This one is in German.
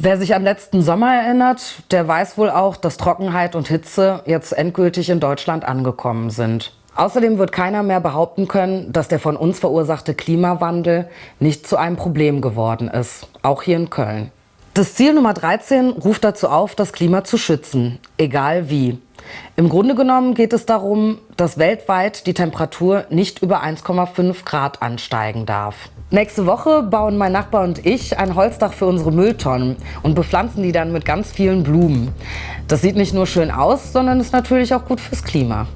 Wer sich an letzten Sommer erinnert, der weiß wohl auch, dass Trockenheit und Hitze jetzt endgültig in Deutschland angekommen sind. Außerdem wird keiner mehr behaupten können, dass der von uns verursachte Klimawandel nicht zu einem Problem geworden ist, auch hier in Köln. Das Ziel Nummer 13 ruft dazu auf, das Klima zu schützen, egal wie. Im Grunde genommen geht es darum, dass weltweit die Temperatur nicht über 1,5 Grad ansteigen darf. Nächste Woche bauen mein Nachbar und ich ein Holzdach für unsere Mülltonnen und bepflanzen die dann mit ganz vielen Blumen. Das sieht nicht nur schön aus, sondern ist natürlich auch gut fürs Klima.